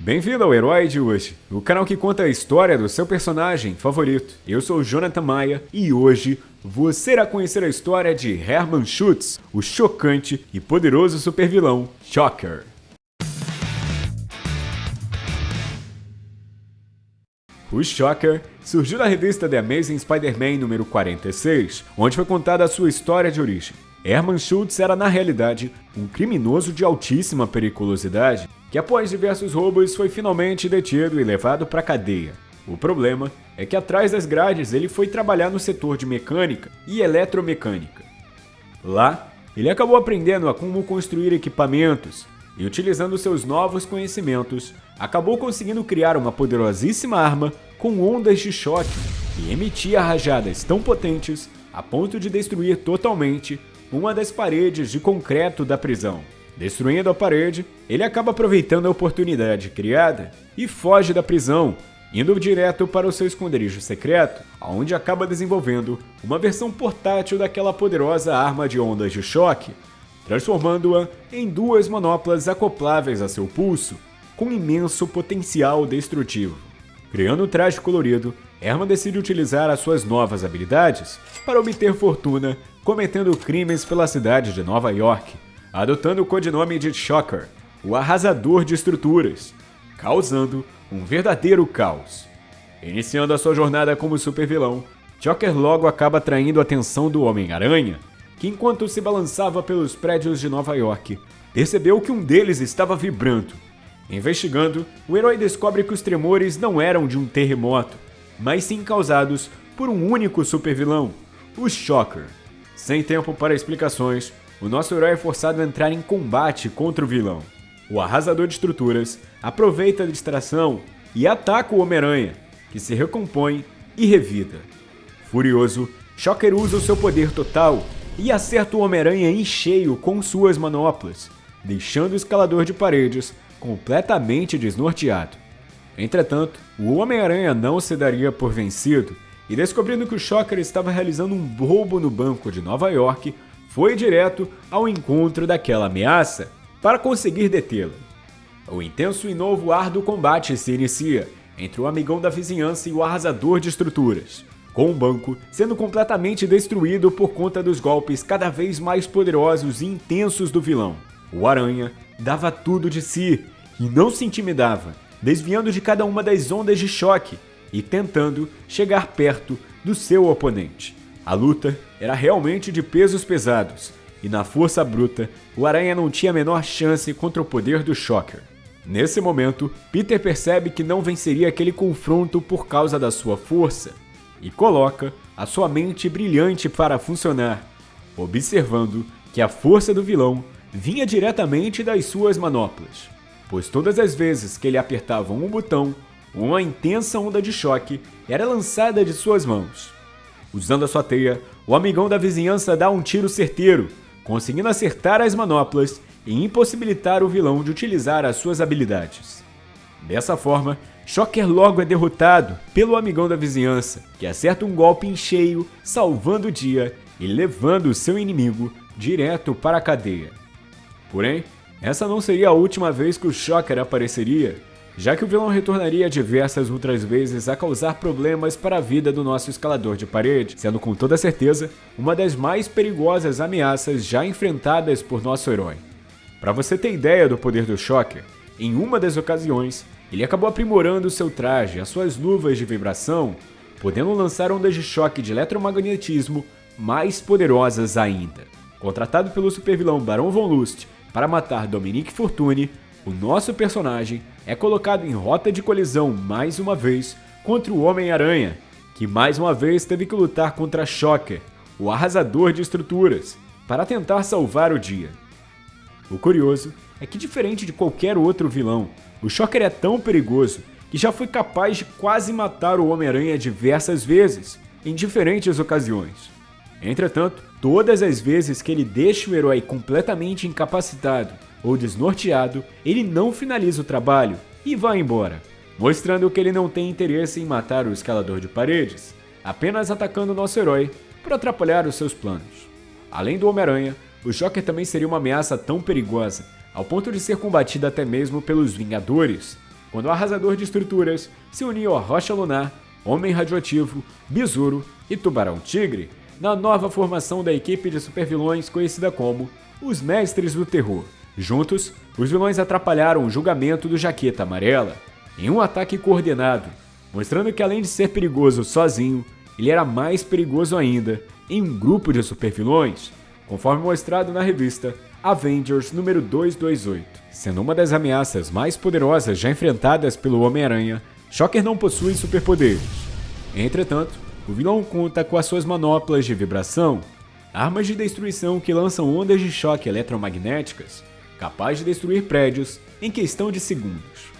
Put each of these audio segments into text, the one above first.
Bem-vindo ao Herói de hoje, o canal que conta a história do seu personagem favorito. Eu sou Jonathan Maia e hoje você irá conhecer a história de Hermann Schutz, o chocante e poderoso supervilão Shocker. O Shocker surgiu na revista The Amazing Spider-Man número 46, onde foi contada a sua história de origem. Hermann Schultz era, na realidade, um criminoso de altíssima periculosidade que, após diversos roubos, foi finalmente detido e levado para a cadeia. O problema é que, atrás das grades, ele foi trabalhar no setor de mecânica e eletromecânica. Lá, ele acabou aprendendo a como construir equipamentos e, utilizando seus novos conhecimentos, acabou conseguindo criar uma poderosíssima arma com ondas de choque que emitia rajadas tão potentes a ponto de destruir totalmente uma das paredes de concreto da prisão. Destruindo a parede, ele acaba aproveitando a oportunidade criada e foge da prisão, indo direto para o seu esconderijo secreto, onde acaba desenvolvendo uma versão portátil daquela poderosa arma de ondas de choque, transformando-a em duas manoplas acopláveis a seu pulso, com imenso potencial destrutivo. Criando um traje colorido, Herman decide utilizar as suas novas habilidades para obter fortuna cometendo crimes pela cidade de Nova York, adotando o codinome de Shocker, o arrasador de estruturas, causando um verdadeiro caos. Iniciando a sua jornada como supervilão, Shocker logo acaba atraindo a atenção do Homem-Aranha, que enquanto se balançava pelos prédios de Nova York, percebeu que um deles estava vibrando. Investigando, o herói descobre que os tremores não eram de um terremoto, mas sim causados por um único supervilão, o Shocker. Sem tempo para explicações, o nosso herói é forçado a entrar em combate contra o vilão. O arrasador de estruturas aproveita a distração e ataca o Homem-Aranha, que se recompõe e revida. Furioso, Shocker usa o seu poder total e acerta o Homem-Aranha em cheio com suas manoplas, deixando o escalador de paredes completamente desnorteado. Entretanto, o Homem-Aranha não se daria por vencido e descobrindo que o Shocker estava realizando um roubo no banco de Nova York, foi direto ao encontro daquela ameaça para conseguir detê-la. O intenso e novo ar do combate se inicia entre o amigão da vizinhança e o arrasador de estruturas, com o banco sendo completamente destruído por conta dos golpes cada vez mais poderosos e intensos do vilão. O Aranha dava tudo de si e não se intimidava, desviando de cada uma das ondas de choque e tentando chegar perto do seu oponente. A luta era realmente de pesos pesados, e na força bruta, o Aranha não tinha a menor chance contra o poder do Shocker. Nesse momento, Peter percebe que não venceria aquele confronto por causa da sua força, e coloca a sua mente brilhante para funcionar, observando que a força do vilão vinha diretamente das suas manoplas, pois todas as vezes que ele apertava um botão, uma intensa onda de choque era lançada de suas mãos. Usando a sua teia, o amigão da vizinhança dá um tiro certeiro, conseguindo acertar as manoplas e impossibilitar o vilão de utilizar as suas habilidades. Dessa forma, Shocker logo é derrotado pelo amigão da vizinhança, que acerta um golpe em cheio, salvando o dia e levando seu inimigo direto para a cadeia. Porém, essa não seria a última vez que o Shocker apareceria, já que o vilão retornaria diversas outras vezes a causar problemas para a vida do nosso escalador de parede, sendo com toda certeza uma das mais perigosas ameaças já enfrentadas por nosso herói. Para você ter ideia do poder do Shocker, em uma das ocasiões, ele acabou aprimorando seu traje, as suas luvas de vibração, podendo lançar ondas de choque de eletromagnetismo mais poderosas ainda. Contratado pelo supervilão Barão Von Lust para matar Dominique Fortune, o nosso personagem é colocado em rota de colisão mais uma vez contra o Homem-Aranha, que mais uma vez teve que lutar contra Shocker, o arrasador de estruturas, para tentar salvar o dia. O curioso é que, diferente de qualquer outro vilão, o Shocker é tão perigoso que já foi capaz de quase matar o Homem-Aranha diversas vezes, em diferentes ocasiões. Entretanto, todas as vezes que ele deixa o herói completamente incapacitado ou desnorteado, ele não finaliza o trabalho e vai embora, mostrando que ele não tem interesse em matar o escalador de paredes, apenas atacando nosso herói para atrapalhar os seus planos. Além do Homem-Aranha, o Joker também seria uma ameaça tão perigosa, ao ponto de ser combatido até mesmo pelos Vingadores, quando o Arrasador de Estruturas se uniu a Rocha Lunar, Homem Radioativo, Besouro e Tubarão Tigre, na nova formação da equipe de supervilões conhecida como os Mestres do Terror. Juntos, os vilões atrapalharam o julgamento do Jaqueta Amarela em um ataque coordenado, mostrando que além de ser perigoso sozinho, ele era mais perigoso ainda em um grupo de supervilões, conforme mostrado na revista Avengers número 228. Sendo uma das ameaças mais poderosas já enfrentadas pelo Homem-Aranha, Shocker não possui superpoderes. Entretanto, o vilão conta com as suas manoplas de vibração, armas de destruição que lançam ondas de choque eletromagnéticas, capazes de destruir prédios em questão de segundos.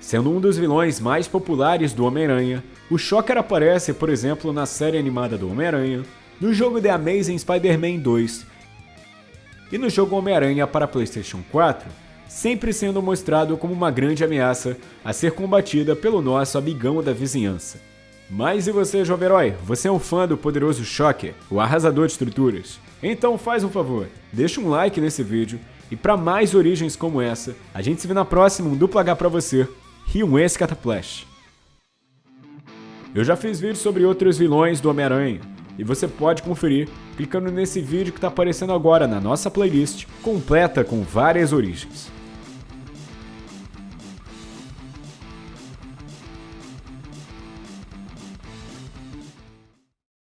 Sendo um dos vilões mais populares do Homem-Aranha, o Shocker aparece, por exemplo, na série animada do Homem-Aranha, no jogo The Amazing Spider-Man 2 e no jogo Homem-Aranha para PlayStation 4, sempre sendo mostrado como uma grande ameaça a ser combatida pelo nosso amigão da vizinhança. Mas e você, jovem herói? Você é um fã do poderoso Shocker, o arrasador de estruturas? Então faz um favor, deixa um like nesse vídeo e para mais origens como essa, a gente se vê na próxima um duplo H pra você e um Escataplash. Eu já fiz vídeos sobre outros vilões do Homem-Aranha, e você pode conferir clicando nesse vídeo que está aparecendo agora na nossa playlist, completa com várias origens.